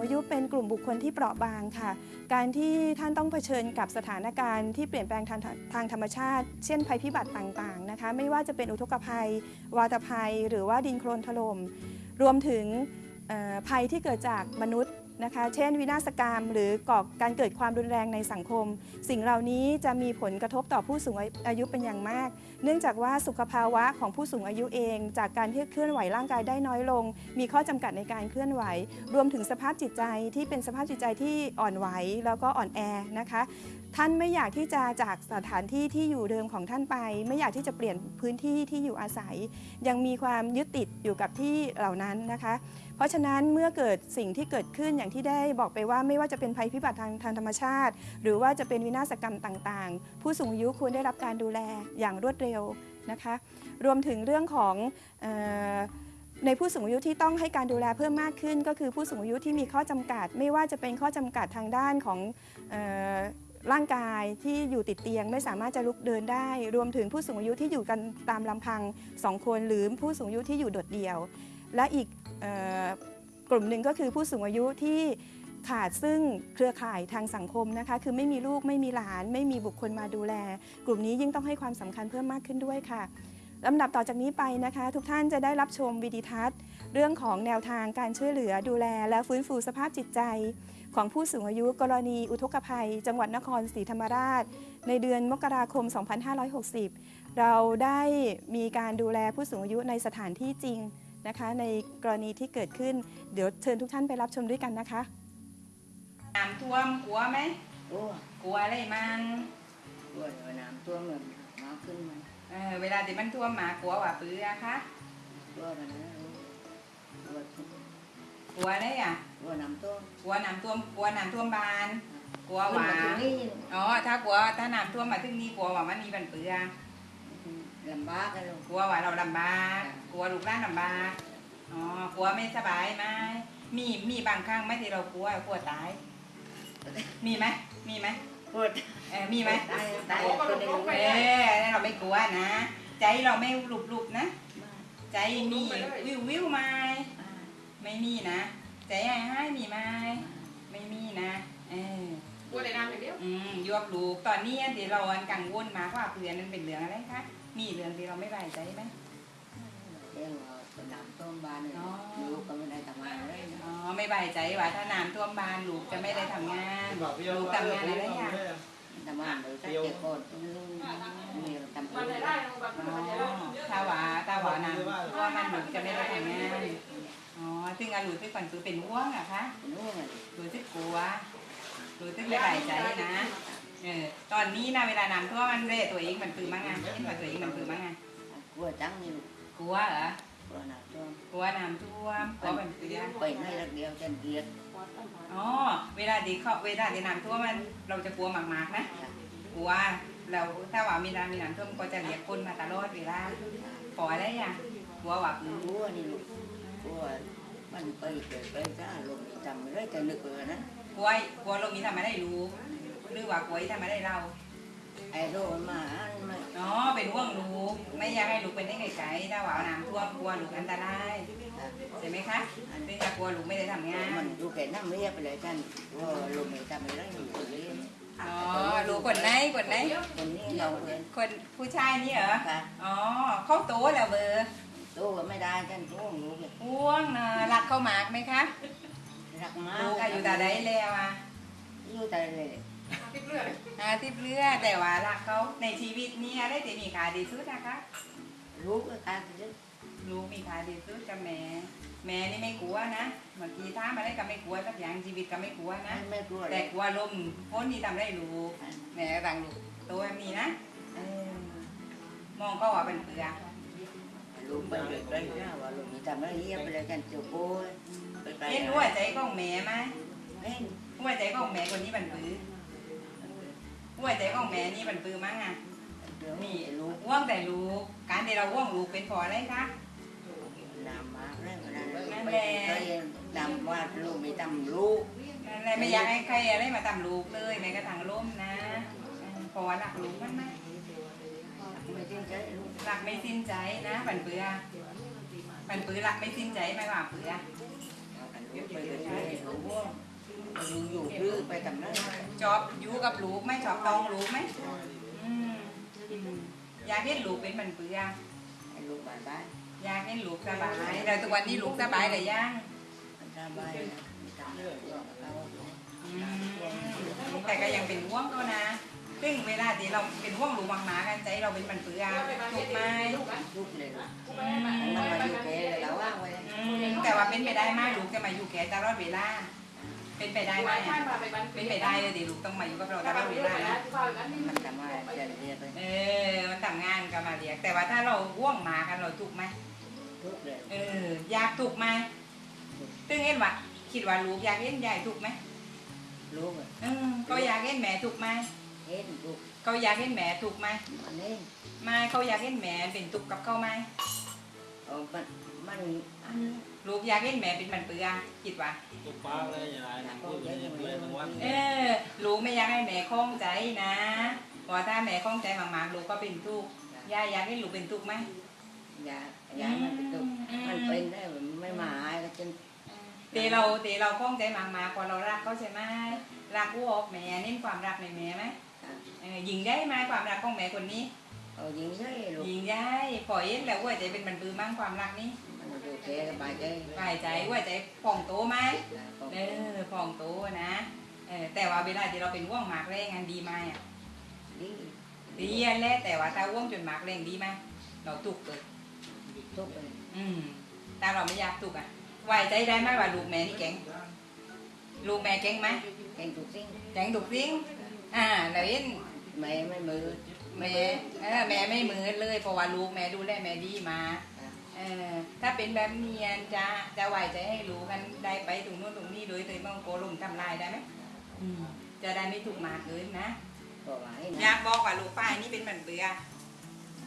งอายุเป็นกลุ่มบุคคลที่เปราะบางค่ะ การที่ท่านต้องเผชิญกับสถานการณ์ที่เปลี่ยนแปลงทางทางธรรมชาติ เช่นภัยพิบัติต่างๆนะคะ ไม่ว่าจะเป็นอุทกภัย วาตภัย หรือว่าดินโคลนถล่ม รวมถึงภัยที่เกิดจากมนุษย์ นะคะ เช่น วินาศกรรม หรือก่อการเกิดความรุนแรงในสังคม สิ่งเหล่านี้จะมีผลกระทบต่อผู้สูงอายุเป็นอย่างมาก เนื่องจากว่าสุขภาวะของผู้สูงอายุเอง จากการที่เคลื่อนไหวร่างกายได้น้อยลง มีข้อจำกัดในการเคลื่อนไหว รวมถึงสภาพจิตใจที่เป็นสภาพจิตใจที่อ่อนไหวแล้วก็อ่อนแอนะคะ ท่านไม่อยากที่จะจากสถานที่ที่อยู่เดิมของท่านไป ไม่อยากที่จะเปลี่ยนพื้นที่ที่อยู่อาศัย ยังมีความยึดติดอยู่กับที่เหล่านั้นนะคะ เพราะฉะนั้นเมื่อเกิดสิ่งที่เกิดขึ้นอย่างที่ได้บอกไปว่าไม่ว่าจะเป็นภัยพิบัติทางทางธรรมชาติ หรือว่าจะเป็นวินาศกรรมต่างๆ ผู้สูงอายุควรได้รับการดูแลอย่างรวดเร็วนะคะ รวมถึงเรื่องของในผู้สูงอายุที่ต้องให้การดูแลเพิ่มมากขึ้น ก็คือผู้สูงอายุที่มีข้อจำกัด ไม่ว่าจะเป็นข้อจำกัดทางด้านของ ร่างกายที่อยู่ติดเตียงไม่สามารถจะลุกเดินได้ รวมถึงผู้สูงอายุที่อยู่กันตามลำพังสองคนหรือผู้สูงอายุที่อยู่โดดเดี่ยว และอีกออกลุ่มหนึ่งก็คือผู้สูงอายุที่ขาดซึ่งเครือข่ายทางสังคมนะคะ คือไม่มีลูกไม่มีหลาน ไม่มีบุคคลมาดูแล กลุ่มนี้ยิ่งต้องให้ความสำคัญเพิ่มมากขึ้นด้วยค่ะลำดับต่อจากนี้ไปนะคะ ทุกท่านจะได้รับชมวิดีทัศน์ เรื่องของแนวทางการช่วยเหลือดูแล และฟื้นฟูสภาพจิตใจ ของผู้สูงอายุกรณีอุทกภัย จังหวัดนครศรีธรรมราช ในเดือนมกราคม 2560 เราได้มีการดูแลผู้สูงอายุในสถานที่จริงนะคะ ในกรณีที่เกิดขึ้น เดี๋ยวเชิญทุกท่านไปรับชมด้วยกันนะคะน้ำท่วมกลัวไหมโอ้กลัวอะไรมันปวดหัวน้ำตัวเหมือนมาขึ้นมาเออเวลาที่มันท่วมหมากลัวว่าปื้อคะตัวมันนะปวด กลัวอะไรอะปวดน้ำตัวกลัวน้ำท่วมกลัวน้ำท่วมบาน กลัวขึ้นว่ามาตรงนี้อ๋อถ้ากลัวถ้าน้ำท่วมมาถึงนี่กลัวว่ามันมีปันปื้อลำบากกันลูกกลัวว่าเราลำบากกลัวลูกหล้านลำบากอ๋อกลัวไม่สบายไหมมีมีบางครั้งไหมที่เรากลัวกลัวตาย มีไหมมีไหมปวดเออมีไหมตายตายคนในลูกเออเราไม่กลัวนะ ใจเราไม่หลุบหลุบๆนะ ใจมีวิววิวไหม ไม่มีนะใจให้ให้มีไหมไม่มีนะเออบัวในน้ำอย่างเดียวอืมยวกลูกตอนนี้ที่เรากังวลมากว่าเพื่อนนั้นเป็นเรื่องอะไรคะมีเรื่องที่เราไม่ไว้ใจไหมเรื่องเป็นน้ำต้มบานเลยลูกก็ไม่ได้ทำงานเลยอ๋อไม่ไว้ใจว่าถ้าน้ำท่วมบ้านลูกจะไม่ได้ทำงานลูกทำงานอะไรอย่างทำงานเลยสักเจ็ดคนมีทำมันได้ลงแบบอ๋อมันจะได้ถ้าว่าถ้าว่าน้ำท่วมมันลูกจะไม่ได้ทำงาน อ๋อซึ่งอาลูกที่ก่อนคือเป็นห่วงอะคะรู้ไงรู้สึกกลัวรู้สึกไม่ไว้ใจนะเออตอนนี้นะเวลาน้ำท่วมมันเร่ตัวเองมันคือมั้งไงเห็นว่าตัวเองมันคือมั้งไงกลัวจังนี่ลูกกลัวเหรอกลัวน้ำต้มกลัวน้ำท่วมกลัวมันเปียกไปไม่รักเดียวจะเกลียดอ๋อเวลาที่เขาเวลาที่น้ำท่วมมันเราจะกลัวมากๆนะกลัวเราถ้าว่ามีน้ำมีน้ำท่วมก็จะเรียกคนมาตลอดเวลาปล่อยอะไรอะกลัวว่าอืมกลัวนี่ลูกกลัว มันไปเกิดไปจ้าลงจำไม่ได้จะนึกเลยนะกลัวกลัวเรามีทำมาได้รู้หรือว่ากลัวทำมาได้เราไอ้โรมันมาอันไม่อ๋อเป็นห่วงลูกไม่อยากให้ลูกเป็นได้ไกลๆถ้าว่าน้ำท่วมกลัวลูกอันตรายใช่ไหมคะซึ่งถ้ากลัวลูกไม่ได้ทำงานมันดูแก่น้ำเรียบไปเลยท่านว่าลงไม่ทำไม่ได้อยู่คนนี้อ๋อลูกคนไหนคนไหนคนนี้เราเลยคนผู้ชายนี่เหรอค่ะอ๋อเขาโตแล้วเบอร์ ตู้ก็ไม่ได้ท่านตู้ลูกเลยห่วงเนอะรักเขามากไหมคะรักมากลูกอายุตาไดแล้วอะอยู่แต่เลยติดเลือดอาทิบเลือดแต่ว่ารักเขาในชีวิตนี้อะไรที่มีค่าดีสุดนะคะลูกก็ตายไปเลยลูกมีค่าดีสุดกับแม่แม่นี่ไม่กลัวนะบางทีถ้ามอะไรก็ไม่กลัวสักอย่างชีวิตก็ไม่กลัวนะไม่กลัวเลแต่ยกลัวลมพ้นนี่ทำได้ลูกแม่ต่างลูกตัวแบบนี้นะเออมองก็ว่าเป็นเปลือก ลูกไปเลยไปนะว่าลูกมีทำอะไรเรียบไปเลยท่านเจ้าโบ้ไปไปเห็นหัวใจของแม่ไหมเห็นหัวใจของแม่คนนี้บันปือหัวใจของแม่นี่บันปือมั้งอะเดี๋ยวนี่ลูกว่วงแต่ลูก การที่เราว่วงลูกเป็นเพออะไรคะนำมาเรื่องนั้นไปเคยนำว่าลูกมีทำลูกนั่นแหละไม่อยากให้ใครอะไรมาทำลูกเลยแม้กระทั่งล้มนะเออเพอรักลูกมันไหม ไม่จริงใจลูกรักไม่สิ้นใจนะบันปือบันปือรักไม่สิ้นใจไม่ว่าเปลือลูกไปเลยลูกว่างอยู่อยู่หรือไปทำนั้นชอบอยู่กับลูกไหมชอบต้องลูกไหมอืมอืมอยากเห็นลูกเป็นมันเปลือกให้ลูกบ้านบ้านอยากเห็นลูกสบายแต่ทุกวันนี้ลูกสบายเลยยังมันสบายนะไม่ทำเรื่องเราอืมแต่ก็ยังเป็นห่วงเขานะ ซึ่งเวลาที่เราเป็นห่วงลูกหมากันใจเราเป็นมันเปลือกถูกไหมลูกเลยลูกมันมาอยู่แกเลยแล้วว่างไว้แต่ว่าเป็นไปได้ไหมลูกจะมาอยู่แก่ตลอดเวลาเป็นไปได้ไหมเป็นไปได้เลยดิลูกต้องมาอยู่กับเราตลอดเวลานะมันทำมาเรียนไปเออมันทำงานก็มาเรียก แต่ว่าถ้าเราห่วงหมากันเราถูกไหมทุกเลยเอออยากถูกไหมตึงเห็นว่าคิดว่าลูกอยากเห็นยายถูกไหมลูกเออเขาอยากเห็นแม่ถูกไหม เห็นลูกเขาอยากเห็นแม่ถูกไหมมันเห็นไม่เขาอยากเห็นแม่เป็นตุกกับเขาไหมเออมันมันอันลูกอยากเห็นแม่เป็นมันเปลือกคิดว่า ตุ๊กป้าเลยอย่างไรนะพูดเลยเลยทั้งวันเออลูกไม่อยากให้แม่คล้องใจนะเพราะถ้าแม่คล้องใจมากๆลูกก็เป็นทุกข์ยายอยากให้ลูกเป็นทุกข์ไหมยายามันเป็นตุกมันเป็นได้ไม่มาหายก็จนเตเราเตเราคล้องใจมากๆพอเรารักเขาใช่ไหมรักผู้ออกแม่เน้นความรักในแม่ไหมเออยิงได้ไหมความรักของแม่คนนี้เอายิงใช่ลูกยิงได้พอเห็นแล้วว่าใจเป็นมันปือมั่งความรักนี้มันอยู่แกสบายใจฝ่ายใจว่าใจผ่องโตไหมเออผ่องโตนะเออแต่ว่าเวลาที่เราเป็นว่วงหมากแรงงานดีไหมอะดีดีอันแหละแต่ว่าถ้าว่วงจนหมากแรงดีไหมเราตุกเกิดทุกเลยอืมแต่เราไม่อยากตุกอะ ไว้ใจได้ไหมว่าลูกแม่นี่เก่งลูกแม่เก่งไหมเก่งทุกสิ่งเก่งทุกสิ่งอ่าแล้วเห็นแม่ไม่มือแม่เออแม่ไม่เหมือนเลยเพราะว่าลูกแม่ดูแลแม่ดีมาเออถ้าเป็นแบบเนียนจะจะไว้ใจให้รู้กันได้ไปตรงนู้นตรงนี้โดยโดยไม่ต้องโกลงทำลายได้ไหมอืมจะได้ไม่ถูกหมากเกินนะก็ว่าให้อนะยากบอกว่าลูกป้ายนี่เป็นเหมือนเบื่อ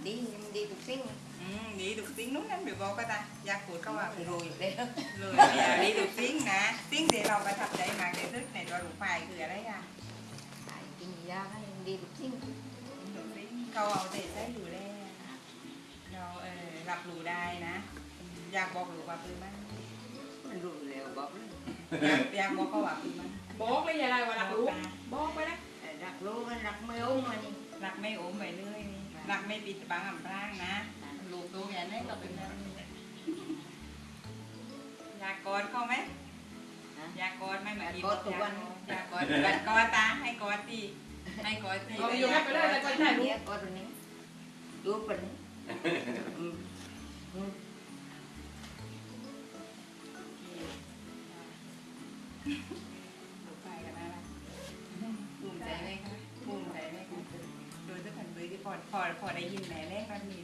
ดีดีทุกสิ่ง อืมดีถูกสิ่งนู้นนั่นเดี๋ยวบอกก็ตาอยากพูดก็ว่ามันรู้อยู่แล้วเลยเนี่ยดีถูกสิ่งนะสิ่งที่เราประทับใจมากที่สุดในตัวลูกป้ายคืออะไรอะไอ้กินยาให้ดีทุกสิ่งถูกสิ่งเขาเอาเด็ดได้อยู่แล้วเราเออรับรู้ได้นะ อยากบอกลูกว่าปืนมันมันรู้อยู่แล้วบอกเลยอยากอยากบอกเขาว่าปืนมันบอกเลยอย่าไรว่ารักลูกบอกไปนะแต่รักรู้มันรักไม่อุ้มมันนี่รักไม่โอมไปเรื่อยนี่รักไม่ปิดบังอำพรางนะ ลูกตัวแกนี่ก็เป็นแบบนี้อยากกอดเขาไหมนะอยากกอดไหมเหมือนกอดทุกวันอยากกอดกอดกอดตาให้กอดตีให้กอดตีเอาอยู่แม่ไปเลยแต่ก็ได้ลูกเนี่ยก็ตัวนี้ดูเป็นอืมอืมลูกไปกันนะภูมิใจไหมคะภูมิใจไหมคะโดยทุกคนเบยที่พอพอพอได้ยินแม่แรกมันมี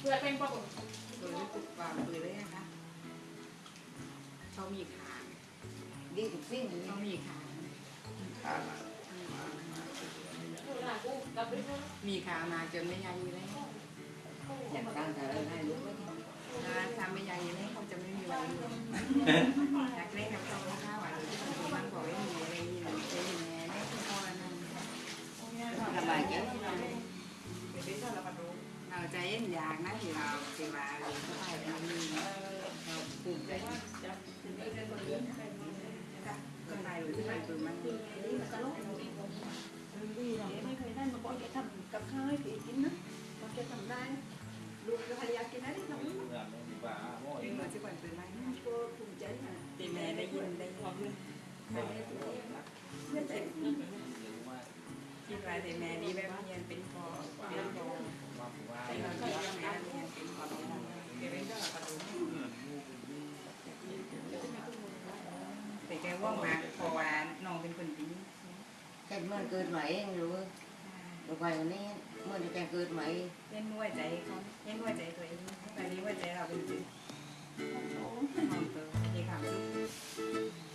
เพื่อเป็นปกโดยซึ่งความเบยเลยนะคะเขามีขาดีทุกสิ่งเขามีขากูกับลูกมีขามาจนไม่ยังอยู่แล้วอยากตั้งแต่เราให้รู้ว้ถ้าทำไม่ยังอยู่แล้วเขาจะไม่มีวันอยากเล่นกับเขาข้าวอะมันบอกให้มีอะไรอยู่จะอยู่แม่ม่คุณพ่อนั่นรย็นอะไราที่มาเรียนเข้าไปรมีเราภูมิใจคนไทยหรือที่มันคือมันไม่เคยได้มาบอกแกทำกับาวให้ผีกินนะ บอกแกทำได้ลูกภรรยากินได้ที่ทำเป็นมือที่มันคือมันก็ภูมิใจนะตีแม่ได้ยินได้ยินไม่เป็นคิดว่าตีแม่ดีแบบเรียนเป็ นพอเป็นพอเป็นเราคิดว่าแม่เรียนเป็นพอเดี๋ยวเป็นก็ประตูแต่แกว่างมากเพราะว่าน้องเป็นคนดีแค่เมื่อเกิดใหม่เองรู้ลูกไปวันนี้เมื่อจะเกิดใหม่เล่นหัวใจเขาเล่นหัวใจตัวเองตอนนี้หัวใจเราเป็นจริงโอ้มองตัวมีความสุข